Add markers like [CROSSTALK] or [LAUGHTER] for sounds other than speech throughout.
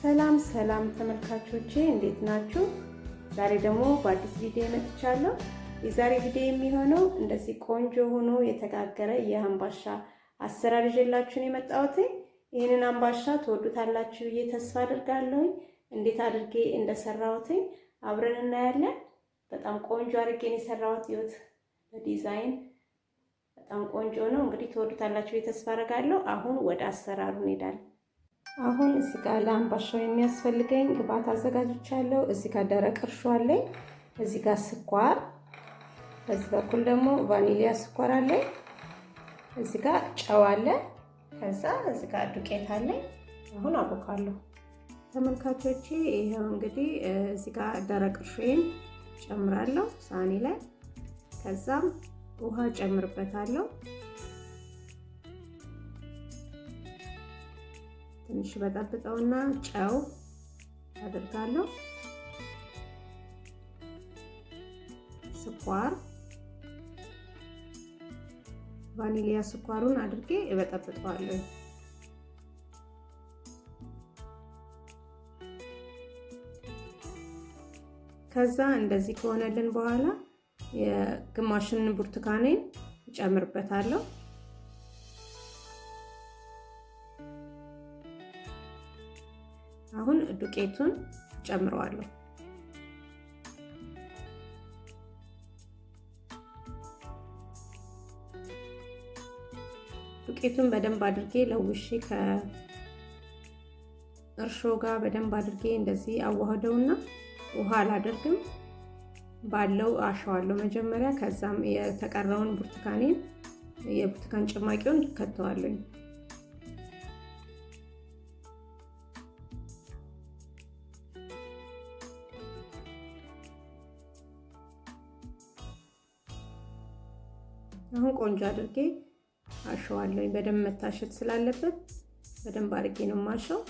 ሰላም ሰላም ተመልካቾቼ እንዴት ናችሁ? ዛሬ ደግሞ በአዲስ ቪዲዮ መጥቻለሁ። የዛሬ ቪዲዮ የሚሆነው እንደዚህ ቆንጆ ሆኖ የተጋገረ የአምባሻ አሰራር ይዤላችሁ ነው የመጣሁት። ይህንን አምባሻ ትወዱታላችሁ ብዬ ተስፋ አድርጋለሁ። እንዴት አድርጌ እንደሰራሁትኝ አብረን እናያለን። በጣም ቆንጆ አድርጌ ነው የሰራሁት። ይኸውት በዲዛይን በጣም ቆንጆ ነው። እንግዲህ ትወዱታላችሁ ብዬ ተስፋ አድርጋለሁ። አሁን ወደ አሰራሩ እንሄዳለን። አሁን እዚህ ጋር ለአምባሻው የሚያስፈልገኝ ግብአት አዘጋጅቻለሁ። እዚህ ጋር ደረቅ እርሾ አለኝ። እዚህ ጋር ስኳር፣ በዚህ በኩል ደግሞ ቫኒሊያ ስኳር አለኝ። እዚህ ጋር ጨው አለ። ከዛ እዚህ ጋር ዱቄት አለኝ። አሁን አቦካለሁ። ተመልካቾቼ ይሄው እንግዲህ እዚህ ጋር ደረቅ እርሾዬን ጨምራለሁ ሳህኔ ላይ። ከዛም ውሃ ጨምርበታለሁ ትንሽ በጠብጠውና ጨው አድርጋለሁ። ስኳር ቫኒሊያ ስኳሩን አድርጌ እበጠብጠዋለሁ። ከዛ እንደዚህ ከሆነልን በኋላ የግማሽን ብርቱካኔን እጨምርበታለሁ። አሁን ዱቄቱን ጨምረዋለሁ። ዱቄቱን በደንብ አድርጌ ለውሼ ከእርሾ ጋር በደንብ አድርጌ እንደዚህ አዋህደውና ውሃ አላደርግም፣ ባለው አሸዋለሁ መጀመሪያ። ከዛም የተቀረውን ብርቱካኔን የብርቱካን ጭማቂውን ከተዋለኝ። አሁን ቆንጆ አድርጌ አሸዋለሁ። በደንብ መታሸት ስላለበት በደንብ አድርጌ ነው ማሸው።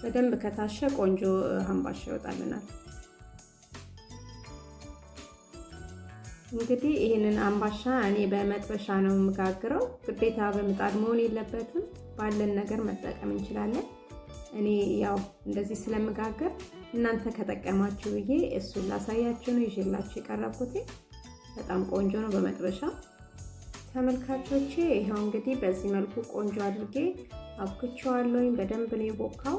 በደንብ ከታሸ ቆንጆ አምባሻ ይወጣልናል። እንግዲህ ይህንን አምባሻ እኔ በመጥበሻ ነው የምጋግረው። ግዴታ በምጣድ መሆን የለበትም። ባለን ነገር መጠቀም እንችላለን። እኔ ያው እንደዚህ ስለምጋገር እናንተ ከጠቀማችሁ ብዬ እሱን ላሳያችሁ ነው ይዤላችሁ የቀረብኩት። በጣም ቆንጆ ነው በመጥበሻ ተመልካቾቼ። ይኸው እንግዲህ በዚህ መልኩ ቆንጆ አድርጌ አብክቼዋለሁኝ። በደንብ ነው የቦካው።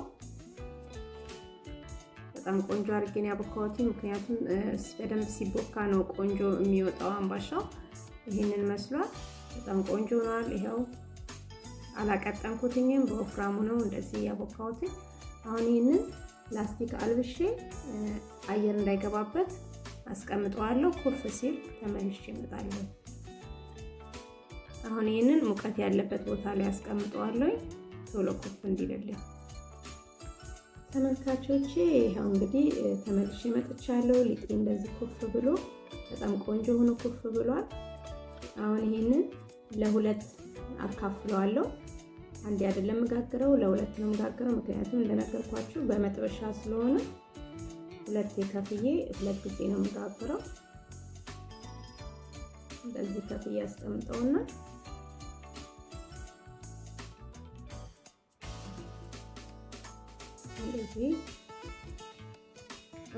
በጣም ቆንጆ አድርጌ ነው ያቦካሁት። ምክንያቱም በደንብ ሲቦካ ነው ቆንጆ የሚወጣው አምባሻው። ይህንን መስሏል። በጣም ቆንጆ ሆኗል። ይኸው አላቀጠንኩትኝም፣ በወፍራሙ ነው እንደዚህ ያቦካሁት። አሁን ይህንን ላስቲክ አልብሼ አየር እንዳይገባበት አስቀምጠዋለሁ። ኩፍ ሲል ተመልሼ እመጣለሁ። አሁን ይህንን ሙቀት ያለበት ቦታ ላይ አስቀምጠዋለሁ ቶሎ ኩፍ እንዲልልኝ። ተመልካቾቼ ይኸው እንግዲህ ተመልሼ መጥቻለሁ። ሊጤ እንደዚህ ኩፍ ብሎ በጣም ቆንጆ ሆኖ ኩፍ ብሏል። አሁን ይህንን ለሁለት አካፍለዋለሁ። አንዴ አይደለም የምጋግረው ለሁለት ነው የምጋግረው። ምክንያቱም እንደነገርኳችሁ በመጥበሻ ስለሆነ ሁለት ከፍዬ ሁለት ጊዜ ነው የምጋግረው። እንደዚህ ከፍዬ አስቀምጠውና እንደዚህ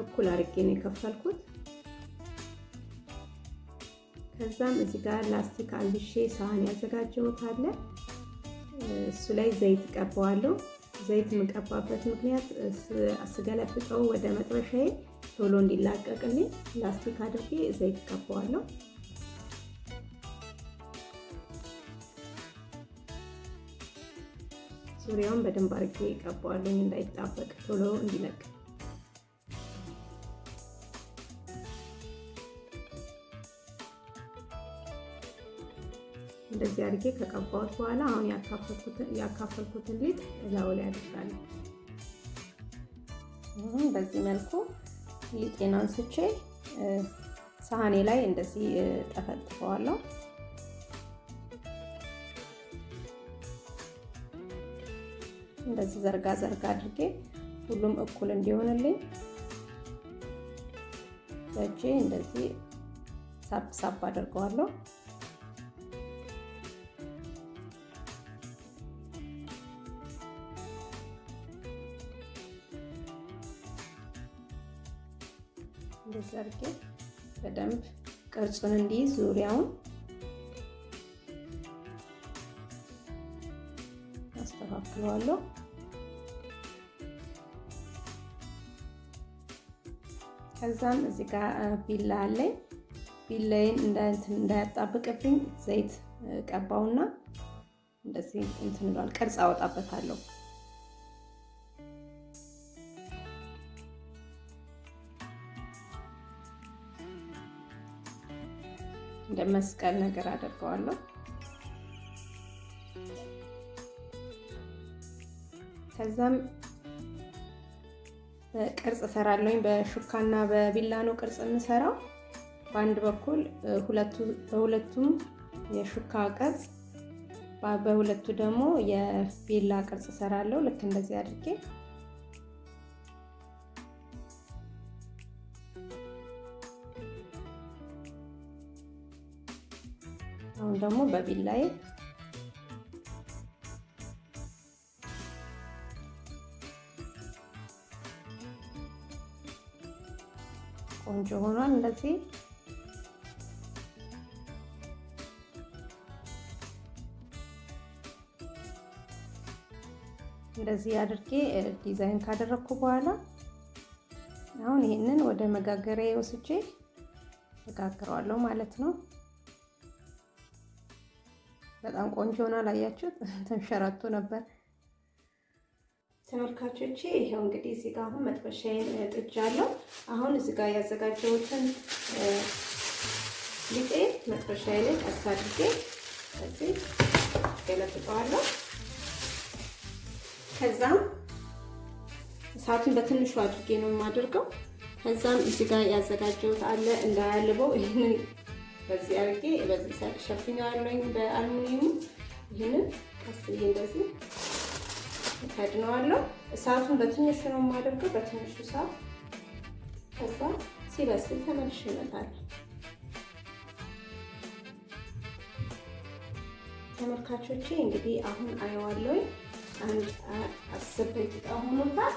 እኩል አድርጌ ነው የከፈልኩት። ከዛም እዚህ ጋር ላስቲክ አልብሼ ሳህን ያዘጋጀሁት አለ እሱ ላይ ዘይት ቀባዋለሁ። ዘይት የምቀባበት ምክንያት ስገለብጠው ወደ መጥበሻዬ ቶሎ እንዲላቀቅልኝ ላስቲክ አድርጌ ዘይት ቀባዋለሁ። ዙሪያውን በደንብ አድርጌ ቀባዋለሁ እንዳይጣበቅ ቶሎ እንዲለቅ። እንደዚህ አድርጌ ከቀባሁት በኋላ አሁን ያካፈልኩትን ሊጥ እላዩ ላይ አድርጋለሁ። በዚህ መልኩ ሊጤን አንስቼ ሳህኔ ላይ እንደዚህ ጠፈጥፈዋለሁ። እንደዚህ ዘርጋ ዘርጋ አድርጌ ሁሉም እኩል እንዲሆንልኝ በእጄ እንደዚህ ሳብ ሳብ አድርገዋለሁ። ቅርጹን እንዲይዝ ዙሪያውን አስተካክለዋለሁ። ከዛም እዚህ ጋር ቢላ አለኝ። ቢላዬን እንዳያጣብቅብኝ ዘይት ቀባውና እንደዚህ እንትን ብሏል፣ ቅርጽ አወጣበታለሁ። እንደ መስቀል ነገር አደርገዋለሁ። ከዛም ቅርጽ እሰራለሁኝ። በሹካና በቢላ ነው ቅርጽ የምሰራው። በአንድ በኩል በሁለቱም የሹካ ቅርጽ፣ በሁለቱ ደግሞ የቢላ ቅርጽ እሰራለሁ። ልክ እንደዚህ አድርጌ ደግሞ በቢላዬ ቆንጆ ሆኗል። እንደዚህ እንደዚህ አድርጌ ዲዛይን ካደረግኩ በኋላ አሁን ይህንን ወደ መጋገሪያ ወስጄ እጋግረዋለሁ ማለት ነው። በጣም ቆንጆ ሆኗል። አያችሁት? [LAUGHS] ተንሸራቶ ነበር። ተመልካቾቼ ይኸው እንግዲህ እዚህ ጋር አሁን መጥበሻዬን ጥጃለሁ። አሁን እዚህ ጋር ያዘጋጀሁትን ሊጤ መጥበሻዬ ላይ ቀስ አድርጌ እዚህ ገለብጠዋለሁ። ከዛም እሳቱን በትንሹ አድርጌ ነው የማደርገው። ከዛም እዚህ ጋር ያዘጋጀሁት አለ እንዳያልበው ይህንን በዚህ አድርጌ በዚህ ሸፍኛዋለሁኝ በአልሙኒየሙ። ይህንን ቀስ ብዬ እንደዚህ ከድነዋለሁ። እሳቱን በትንሹ ነው የማደርገው፣ በትንሹ እሳት። ከዛ ሲበስል ተመልሼ እመጣለሁ። ተመልካቾቼ እንግዲህ አሁን አየዋለሁኝ። አንድ አስር ደቂቃ ሆኖታል።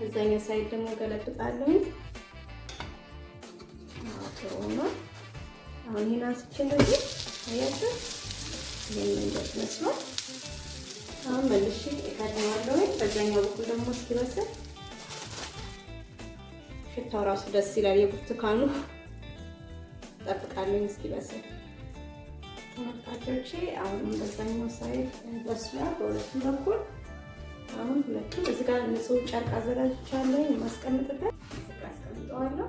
እዛኛው ሳይድ ደግሞ ገለብጣለሁኝ። ሆኗል። አሁን ይሄን አንስቼ እንደዚህ አያችሁ፣ ይሄን እንደዚህ መስሏል። አሁን መልሼ እከድነዋለሁ። በዛኛው በኩል ደግሞ እስኪበስል ሽታው ራሱ ደስ ይላል። የብርቱካኑ እጠብቃለሁ እስኪበስል። ተመልካቾቼ አሁንም በዛኛው ሳይድ በስሏል፣ በሁለቱም በኩል አሁን ሁለቱም እዚህ ጋር ንጹህ ጨርቅ አዘጋጅቻለሁ የማስቀምጥበት አስቀምጠዋለሁ።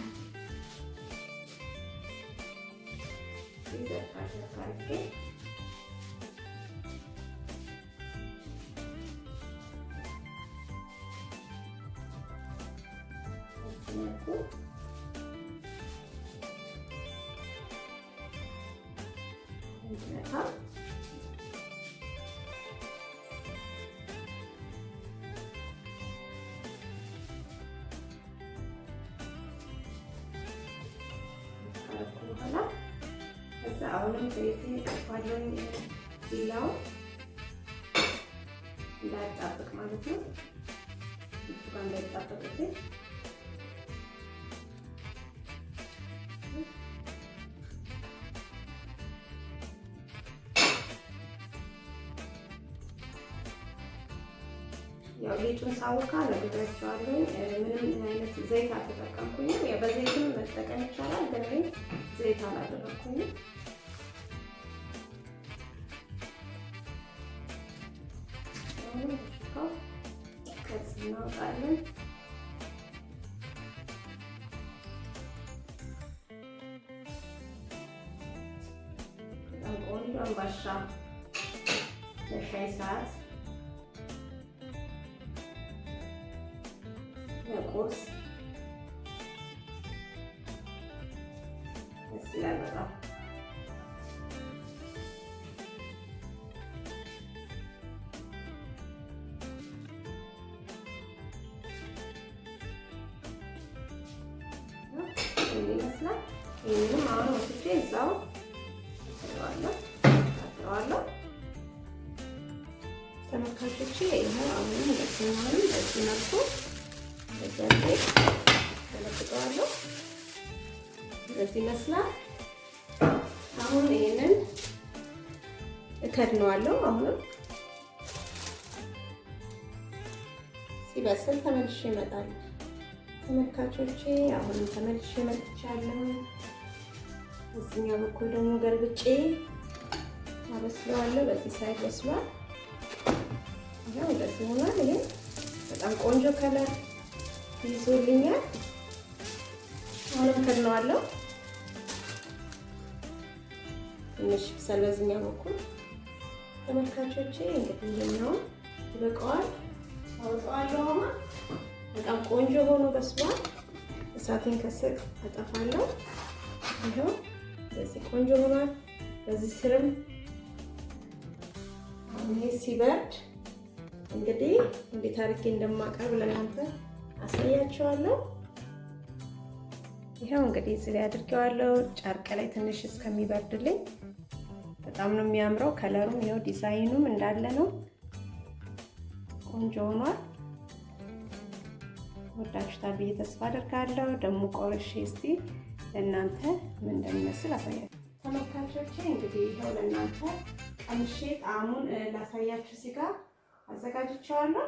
አሁን በኋላ ከዛ አሁንም ዘይት እንዳያጣብቅ ማለት ነው። እሱ ጋር ያው ሊጡን ሳውካ ነግሬያቸዋለሁ። ምንም አይነት ዘይት አልተጠቀምኩኝም። በዘይትም መጠቀም ይቻላል፣ ግን ዘይት አላደረኩኝም። ቅርጽ እናወጣለን። በጣም ቆንጆ አምባሻ ለሻይ ሰዓት bakıyoruz. Bismillahirrahmanirrahim. వేసిన దీన్ని మామూలు వచ్చి వేసాం తర్వాత తర్వాత తర్వాత వచ్చి వేయాలి అవును దక్షిణాలు దక్షిణకు በዚህ ገለብጠዋለሁ። እንደዚህ ይመስላል። አሁን ይሄንን እከድነዋለሁ። አሁንም ሲበስል ተመልሼ እመጣለሁ። ተመልካቾቼ አሁንም ተመልሼ መጥቻለሁ። በዚህኛው በኩል ደግሞ ገልብጬ አበስለዋለሁ። በዚህ side በስሏል። ያው እንደዚህ ሆኗል። ይሄ በጣም ቆንጆ color ይዞልኛል። አሁንም ከድነዋለሁ። ትንሽ ይብሰል በዚህኛው በኩል ተመልካቾቼ እንግዲህ ይሄኛው ይበቃዋል። አወጣዋለሁ። በጣም ቆንጆ ሆኖ በስሏል። እሳቴን ከስር አጠፋለሁ። ይኸው በዚህ ቆንጆ ሆኗል። በዚህ ስርም ይሄ ሲበርድ እንግዲህ እንዴት አድርጌ እንደማቀርብ ለእናንተ አሳያቸዋለሁ። ይኸው እንግዲህ እዚህ ላይ አድርጌዋለሁ። ጨርቅ ላይ ትንሽ እስከሚበርድልኝ በጣም ነው የሚያምረው። ከለሩም ይኸው ዲዛይኑም እንዳለ ነው። ቆንጆ ሆኗል። ወዳችሁታል ብዬ ተስፋ አደርጋለሁ። ደግሞ ቆርሼ እስቲ ለእናንተ ምን እንደሚመስል አሳያችሁ ተመልካቾቼ። እንግዲህ ይኸው ለእናንተ ቀምሼ ጣዕሙን ላሳያችሁ ጋር አዘጋጅቼዋለሁ።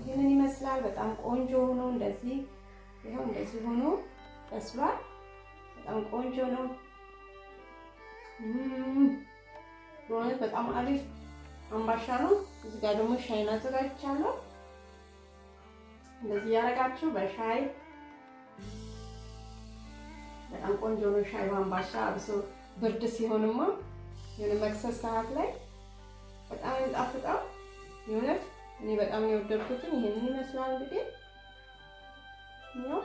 ይህንን ይመስላል። በጣም ቆንጆ ሆኖ እንደዚህ ይኸው እንደዚህ ሆኖ በስሏል። በጣም ቆንጆ ነው። በእውነት በጣም አሪፍ አምባሻ ነው። እዚህ ጋር ደግሞ ሻይን አዘጋጅቻለሁ። እንደዚህ ያደረጋችሁ በሻይ በጣም ቆንጆ ነው። ሻይ በአምባሻ አብሶ ብርድ ሲሆንማ የሆነ መክሰስ ሰዓት ላይ በጣም የሚጣፍጠው የእውነት እኔ በጣም የወደድኩትን ይሄንን ይመስላል። እንግዲህ ነው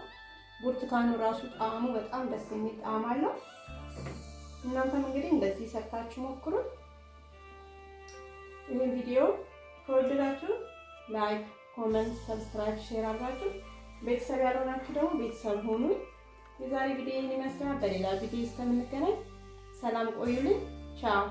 ብርቱካኑ ራሱ ጣዕሙ በጣም ደስ የሚል ጣዕም አለው። እናንተም እንግዲህ እንደዚህ ሰርታችሁ ሞክሩት። ይህን ቪዲዮ ከወደዳችሁ like፣ comment፣ subscribe፣ share አድርጋችሁ ቤተሰብ ያልሆናችሁ ደግሞ ቤተሰብ ሆኑ። የዛሬ ቪዲዮ ይህን ይመስላል። በሌላ ቪዲዮ እስከምንገናኝ ሰላም ቆዩልኝ። ቻው